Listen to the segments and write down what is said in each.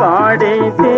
பாடை தே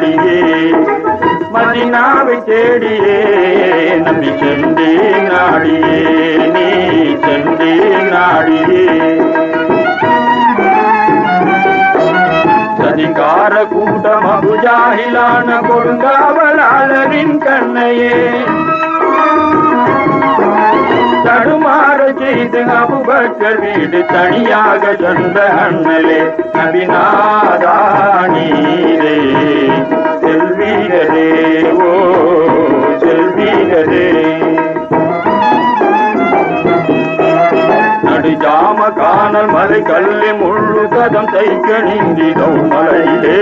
நாடியே மதினாவை தேடியே நம்பி சென்றே நாடியே நீ சென்றே நாடியே. சதிகார கூட்டம் அபுஜாகிலான கொடுங்காவலாளரின் கண்ணையே. தடுமா அமல் செய்து அபுபக்கர் வீடு தனியாக சொந்த அண்ணலே. நபிநாதானீரே செல்வீரரே ஓ செல்வீரரே. நடுஜாம காணல் மலை கல்லை முழு கதம் தைக்க நீந்திதோ மலையிலே.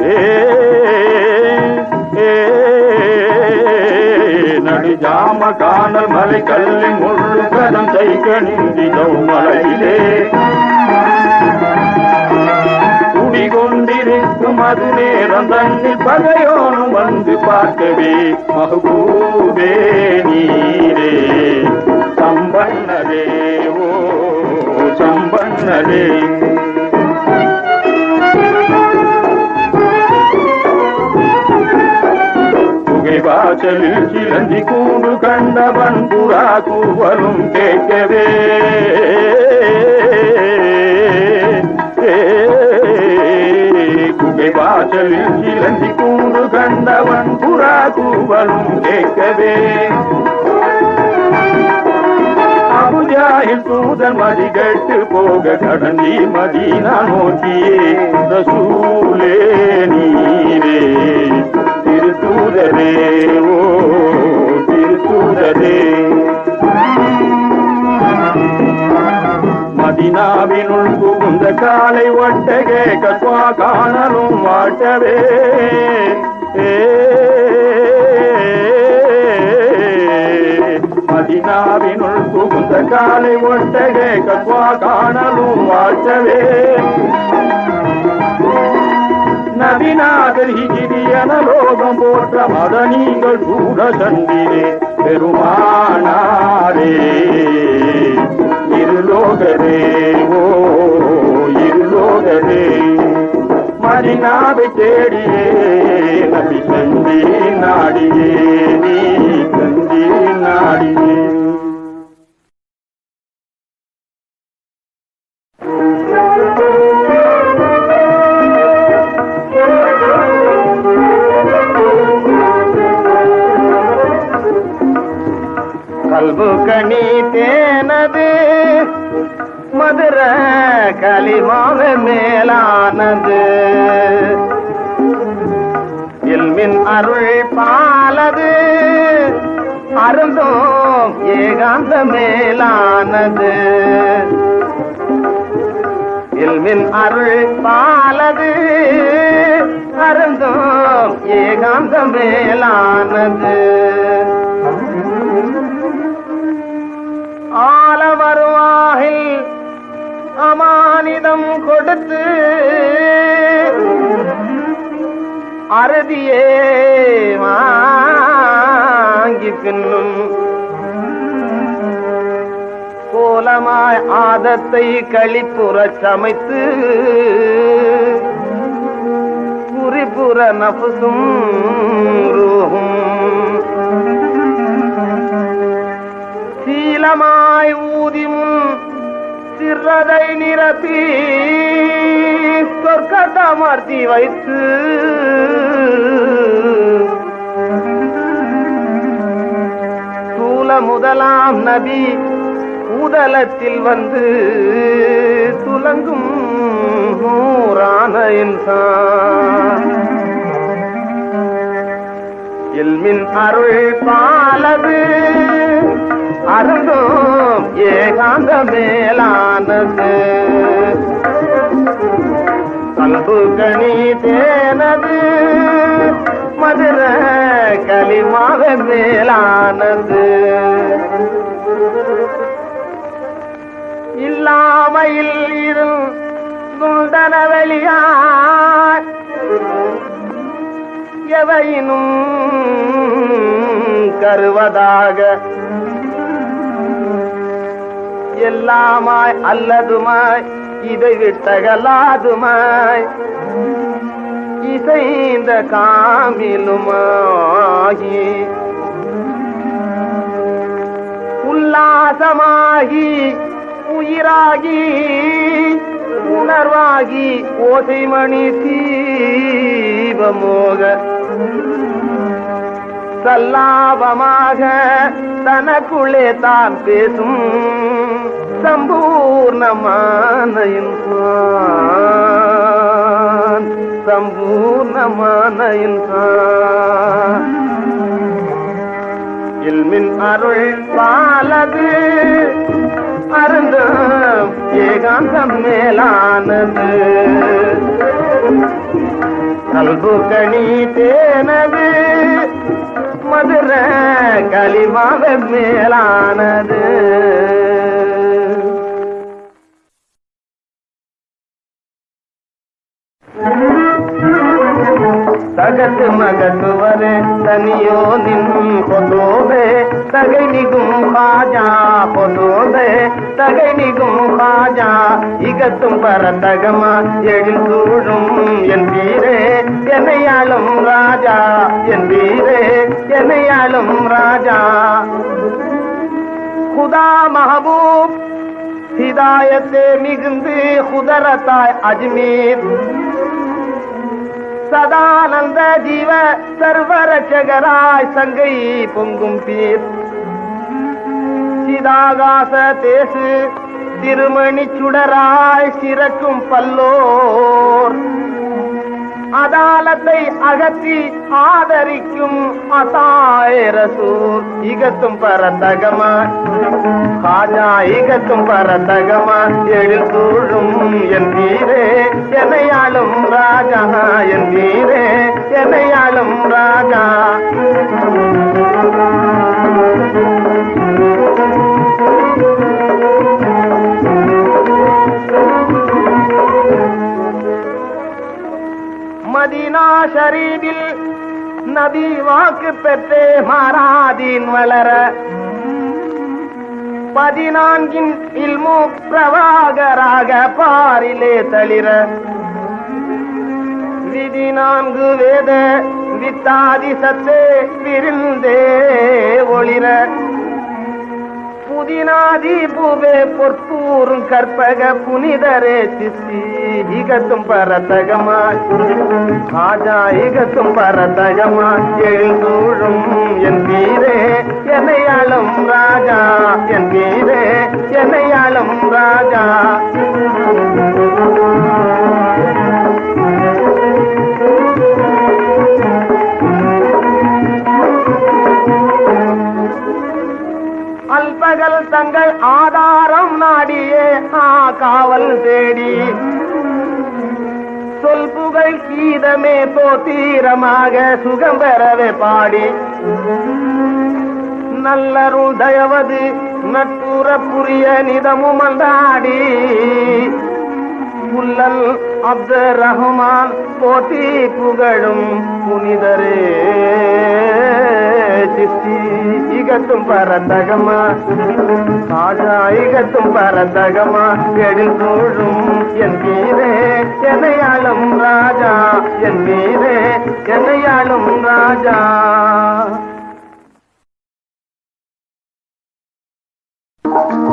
ஏ ஜாம காணல் மலை கல்வி முள்ளு கதம் தைக்கணிந்தி கௌமலையிலே குடிகொண்டிருக்கும் அது நேரம் தன்னில் பகையோனும் வந்து பார்க்கவே மகபூபே நீரே சம்பன்னரே ஓ சம்பன்னரே. வாசலில் சிலந்தி கூண்டு கண்டவன் புறா கூவலும் கேட்கவே. குகை வாசலில் சிலந்தி கூண்டு கண்டவன் புறா கூவலும் கேட்கவே. அபுஜாயில் தூதன் மதி கட்டு போக கடந்தி மதி நான் நோக்கியே. ரசூலே நீரே. திருத்தூதரே ஓ திருத்தூதரே மதினாவினுள் புகுந்த காலை ஒட்டகே கத்வா காணலும் வாட்டவே. மதினாவினுள் புகுந்த காலை ஒட்டகே கத்வா காணலும் வாட்டவே. நபிநாதர் ஹிஜிரியன லோகம் போற்ற மத நீங்கள் கூட சந்திரே பெருமானாரே இருலோகரே ஓ இருலோகரே. மதினாவை தேடியே நபி சந்தி நாடியே நீ சந்தி நாடியே. கல்பு கணி தேனது மதுர களிமாவ மேலானது. எல்மின் அருள் பாலது அருந்தோம் ஏகாந்த மேலானது. எல்மின் அருள் பாலது அருந்தோம் ஏகாந்த மேலானது. ஆல வருவாகில் அமானிதம் கொடுத்து அறுதியே வாங்கி பின்னும் கோலமாய் ஆதத்தை கழிப்புறச் சமைத்து குறிப்புற நபுசும் ரூஹும் சீலமாய் ஊதி முன் சிறதை நிரப்பி சொர்க்கத்தமர்த்தி வைத்து. சூல முதலாம் நபி ஊதலத்தில் வந்து துலங்கும் நூறான இன்சான். எல்மின் அருள் பாலது அருந்தும் ஏகாந்த மேலானது. கல்பு கணி தேனது மதுர களிமாக மேலானது. இல்லாமையில் இருந்துண்டன வெளியார் எவையினும் கருவதாக எல்லாமாய் அல்லதுமாய் இதை விட்டகலாதுமாய் இசைந்த காமிலுமாகி உல்லாசமாகி உயிராகி உணர்வாகி ஓசைமணி தீபமோக சல்லாபமாக தனக்குள்ளே தான் பேசும் சம்பூர்ணமான இன்சான் சம்பூர்ணமான இன்சான் இல்மின் அருள் பாலது அருந்த ஏகாந்தம் மேலானது. கல்பு கணி தேனது மதுர களிமாவ மேலானது. தகத்து மகத்துவரே தனியோ நின் பொதுவே தகை நிகும் பாஜா பொதுவே தகை நிகும் பாஜா இகத்தும் பரதகமா எழில் சூழும் என் வீரே. என்னையாளும் ராஜா என் வீரே என்னையாளும் ராஜா. குதா மஹபூப் ஹிதாயத்தே மிகுந்து குதரத்தாய் அஜ்மீர். சதானந்த ஜீவ சர்வரட்சகராய் சங்கை பொங்கும் பீர். சிதாகாச தேசு திருமணி சுடராய் சிறக்கும் பல்லோர். அதாலத்தை அகற்றி ஆதரிக்கும் அசாயரசூர் இகத்தும் பரதகமா காஜா இகத்தும் பரதகமா எழுதூழும் என் வீரே என்னையாளும் ராஜா என் வீரே என்னையாளும் ராஜா. மதினா ஷரீபில் நபி வாக்கு பெற்றே மாறாதீன் வளர. பதினான்கின் இல்மு பிரவாகராக பாரிலே தளிர. விதி நான்கு வேத வித்தாதி சத்தே விருந்தே ஒளிர. புதினாதி பூவே பொற்பூரும் கற்பக புனிதரே சிசி இகத்தும் பரதகமாய் ஆஜா இகத்தும் பரதகமாய் எழுந்தூழும் என் வீரே என்னையாளும் ராஜா என் வீரே என்னையாளும் ராஜா. கீதமே தோத்தீரமாக சுகம் பெறவே பாடி. நல்லருள் தயவது நட்புற புரிய நிதமும் அந்தாடி புல்லல் அப்து ரஹ்மான் போட்டி புகழும் புனிதரே. சித்தி இகத்தும் பரந்தகமா? காஜா இகத்தும் பரந்தகமா? எழில் சூழும் என் மீதே என்னையாளும் ராஜா. என் மீதே என்னையாளும் ராஜா. Thank you.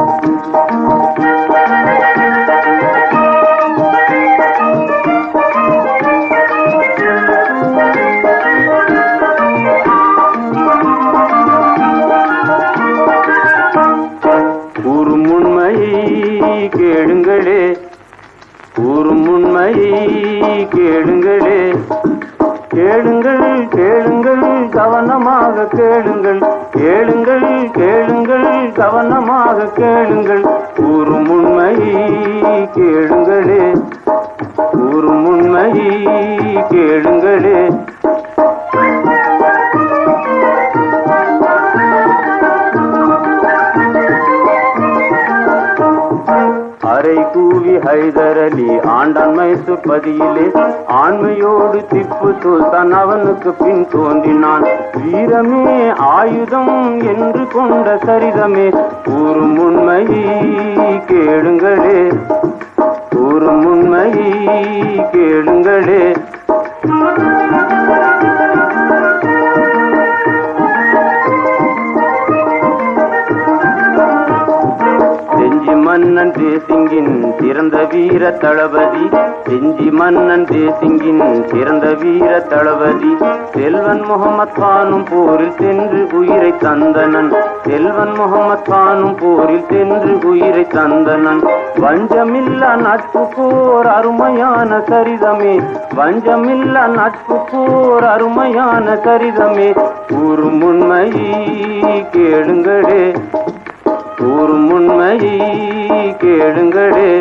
கேளுங்களே. கேளுங்கள் கேளுங்கள் கவனமாக கேளுங்கள். கேளுங்கள் கேளுங்கள் கவனமாக கேளுங்கள். ஒரு உண்மையை கேளுங்களே. ஒரு உண்மையை கேளுங்களே. அரை கூவி ஹைதரலி ஆண்டான் மைசூர் பதியிலே ஆண்மையோடு திப்பு சுல்தான் அவனுக்கு பின் தோன்றினான். வீரமே ஆயுதம் என்று கொண்ட சரிதமே கூறும் உண்மையை கேளுங்களே கூறும் உண்மையை கேளுங்களே. தேசிங்கின் சிறந்த வீர தளபதி செஞ்சி மன்னன் தேசிங்கின் சிறந்த வீர தளபதி செல்வன் முகமத் பானும் போரில் சென்று உயிரை தந்தனன். செல்வன் முகமத் பானும் போரில் சென்று உயிரை தந்தனன். வஞ்சமில்லா நட்பு போர் அருமையான சரிதமே. வஞ்சமில்லா நட்பு போர் அருமையான சரிதமே. கூறும் உண்மையை கேளுங்களே. கூறும் உண்மையை கேளுங்களே.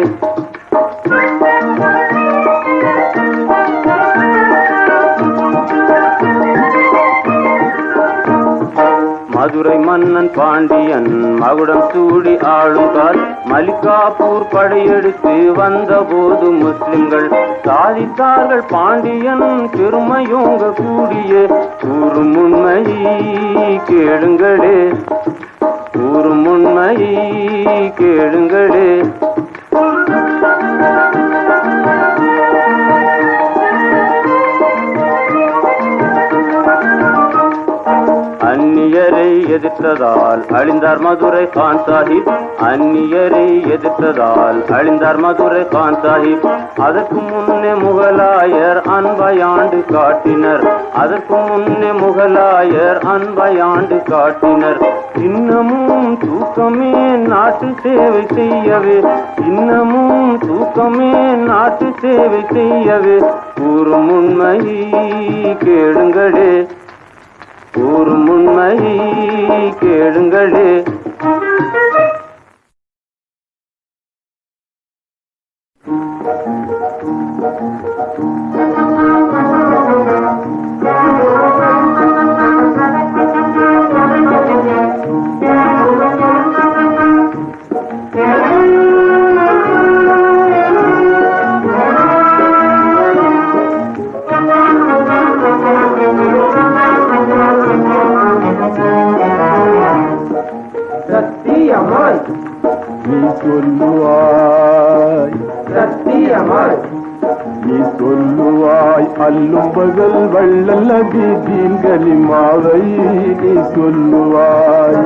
மதுரை மன்னன் பாண்டியன் மகுடம் சூடி ஆளும் கால் மலிகாப்பூர் படையெடுத்து வந்தபோது முஸ்லிம்கள் சாதித்தார்கள். பாண்டியன் பெருமையோங்க கூடிய கூறும் உண்மையை கேளுங்களே. கூறும் உண்மையை கேளுங்களே. எதிர்த்ததால் அழிந்தார் மதுரை கான் சாஹிப். அந்நியரை எதிர்த்ததால் அழிந்தார் மதுரை கான் சாஹிப். அதற்கு முன்னே முகலாயர் அன்பையாண்டு காட்டினர். அதற்கு முன்னே முகலாயர் அன்பையாண்டு காட்டினர். இன்னமும் தூக்கமே நாட்டு சேவை செய்யவே. இன்னமும் தூக்கமே நாட்டு சேவை செய்யவே. கூறும் உண்மையை கேளுங்களே. கூறும் உண்மையை கேளுங்களே. சத்தியமாய் வள்ளல் அபிதீன் கலிமாவை நீ சொல்லுவாய்.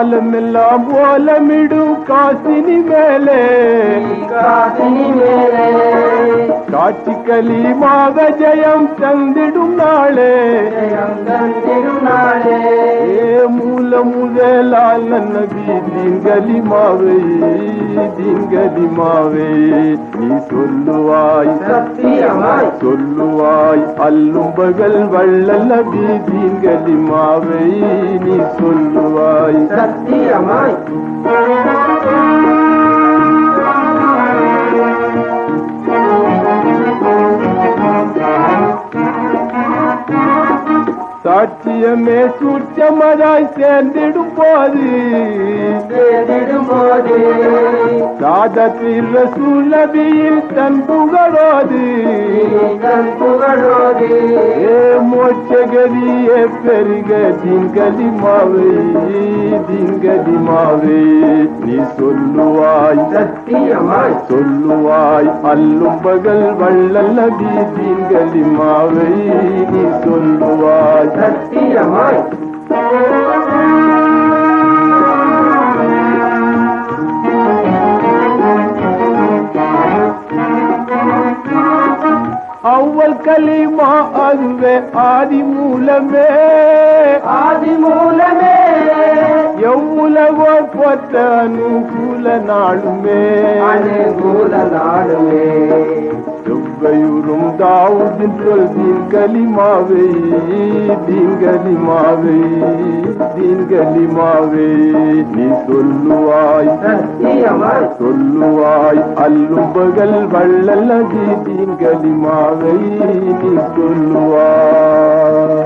காலமெல்லாம் ஓலமிடும் காசினி மேலே. காசினி மேலே. காட்சி கலிமாக ஜெயம் தந்திடும் நாளே. ஜெயம் தந்திடும் நாளே. ஏ மூல முதலால் நபி தீன்கலிமாவை தீன்கலிமாவை நீ சொல்லுவாய் சத்தியமாய் சொல்லுவாய் அல்லும் பகல் வள்ளல் நபி தீன்கலிமாவை நீ சொல்லுவாய் சத்தியமாய் சாட்சியமே சூட்சமதாய் சேர்ந்திடும் போது தேடிடும் போது சாதத்தில் ரசூலபியில் தன் புகழோது. தன் புகழோது. ஏ மோட்சகதியே பெருக திங்கலிமாவை திங்கலிமாவை நீ சொல்லுவாய் சத்தியமாய். சொல்லுவாய் அல்லும் பகல் வள்ளல் நபி திங்கலிமாவை நீ சொல்லுவாய் சத்தியமாய். கலிமா அதுவே ஆதி மூலமே ஆதி மூலமே எவ்வுலகோ பொத்த அனுகூல நாளுமே. அனுகூல நாடுமே செவ்வையுறும் தாவுதின் சொல் தீன் கலிமாவை தீன் கலிமாவை தீன் கலிமாவை நீ சொல்லுவாய் சொல்லுவாய் அல்லும் பகல் வள்ளல் நதி தீன் கலிமாவை நீ சொல்லுவாய்.